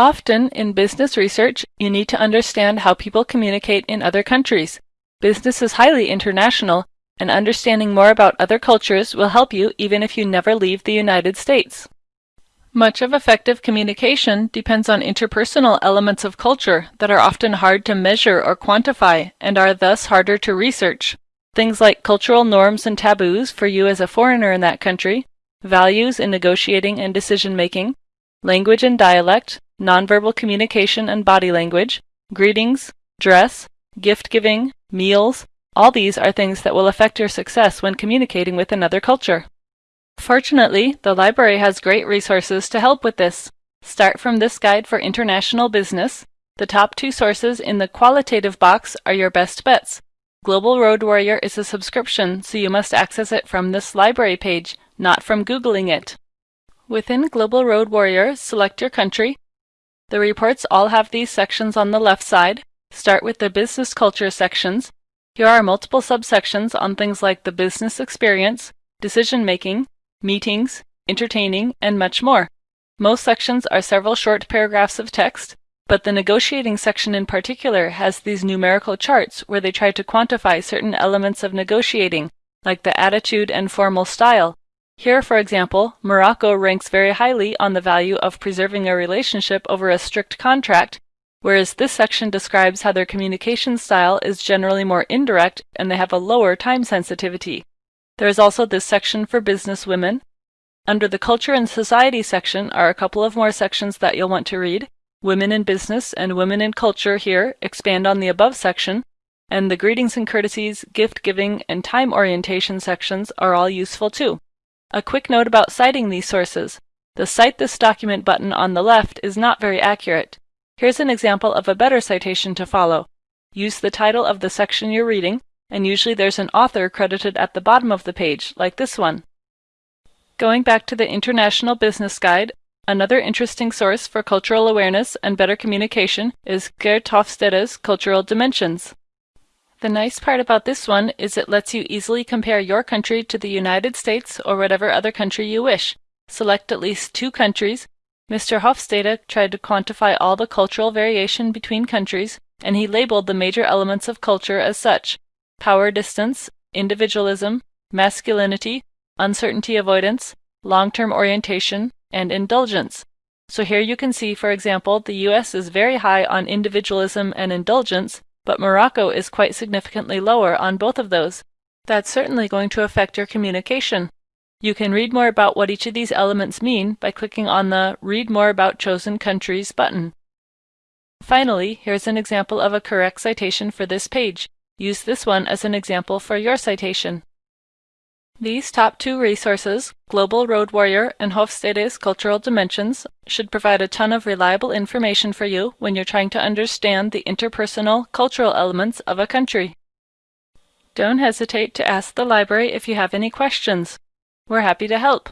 Often, in business research, you need to understand how people communicate in other countries. Business is highly international, and understanding more about other cultures will help you even if you never leave the United States. Much of effective communication depends on interpersonal elements of culture that are often hard to measure or quantify and are thus harder to research. Things like cultural norms and taboos for you as a foreigner in that country, values in negotiating and decision making, language and dialect, nonverbal communication and body language, greetings, dress, gift giving, meals, all these are things that will affect your success when communicating with another culture. Fortunately, the library has great resources to help with this. Start from this guide for international business. The top two sources in the qualitative box are your best bets. Global Road Warrior is a subscription, so you must access it from this library page, not from Googling it. Within Global Road Warrior, select your country. The reports all have these sections on the left side. Start with the business culture sections. Here are multiple subsections on things like the business experience, decision making, meetings, entertaining, and much more. Most sections are several short paragraphs of text, but the negotiating section in particular has these numerical charts where they try to quantify certain elements of negotiating, like the attitude and formal style. Here, for example, Morocco ranks very highly on the value of preserving a relationship over a strict contract, whereas this section describes how their communication style is generally more indirect and they have a lower time sensitivity. There is also this section for business women. Under the Culture and Society section are a couple of more sections that you'll want to read. Women in Business and Women in Culture here expand on the above section, and the Greetings and Courtesies, Gift Giving, and Time Orientation sections are all useful too. A quick note about citing these sources. The Cite this document button on the left is not very accurate. Here's an example of a better citation to follow. Use the title of the section you're reading, and usually there's an author credited at the bottom of the page, like this one. Going back to the International Business Guide, another interesting source for cultural awareness and better communication is Geert Hofstede's Cultural Dimensions. The nice part about this one is it lets you easily compare your country to the United States or whatever other country you wish. Select at least two countries. Mr. Hofstede tried to quantify all the cultural variation between countries, and he labeled the major elements of culture as such power distance, individualism, masculinity, uncertainty avoidance, long-term orientation, and indulgence. So here you can see, for example, the US is very high on individualism and indulgence, but Morocco is quite significantly lower on both of those. That's certainly going to affect your communication. You can read more about what each of these elements mean by clicking on the Read More About Chosen Countries button. Finally, here's an example of a correct citation for this page. Use this one as an example for your citation. These top two resources, Global Road Warrior and Hofstede's Cultural Dimensions, should provide a ton of reliable information for you when you're trying to understand the interpersonal, cultural elements of a country. Don't hesitate to ask the library if you have any questions. We're happy to help.